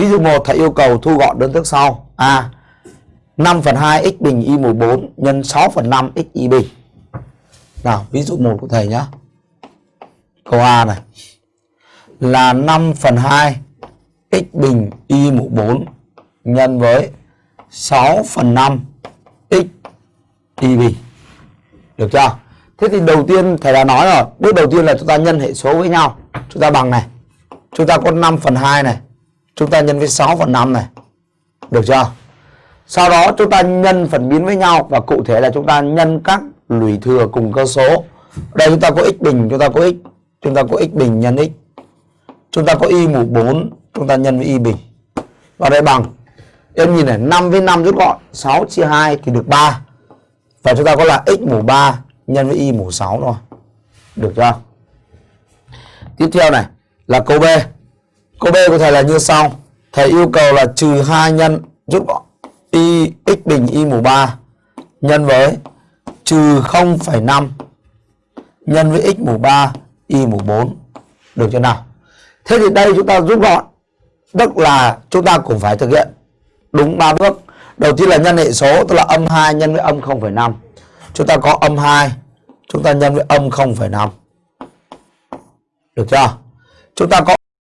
Ví dụ 1 thầy yêu cầu thu gọn đơn thức sau. A. 5 phần 2 x bình y mũ 4 nhân 6 phần 5 x y bình. Nào, ví dụ 1 của thầy nhé. Câu A này. Là 5 phần 2 x bình y mũ 4 nhân với 6 phần 5 x y bình. Được chưa? Thế thì đầu tiên thầy đã nói rồi, bước đầu tiên là chúng ta nhân hệ số với nhau. Chúng ta bằng này. Chúng ta có 5 phần 2 này. Chúng ta nhân với 6 phần 5 này. Được chưa? Sau đó chúng ta nhân phần biến với nhau và cụ thể là chúng ta nhân các lũy thừa cùng cơ số. Đây chúng ta có x bình, chúng ta có x, chúng ta có x bình nhân x. Chúng ta có y mũ 4, chúng ta nhân với y bình. Và đây bằng em nhìn này 5 với 5 rút gọn 6 chia 2 thì được 3 Và chúng ta có là x mũ 3 nhân với y mũ 6 thôi Được chưa Tiếp theo này là câu B Câu B của thầy là như sau. Thầy yêu cầu là trừ 2 nhân rút gọn y x bình y mũ 3 nhân với trừ 0,5 nhân với x mũ 3 y mũ 4 được chưa nào? Thế thì đây chúng ta rút gọn. Tức là chúng ta cũng phải thực hiện đúng ba bước. Đầu tiên là nhân hệ số tức là âm 2 nhân với âm 0,5 chúng ta có âm 2 chúng ta nhân với âm 0,5 được chưa? Chúng ta có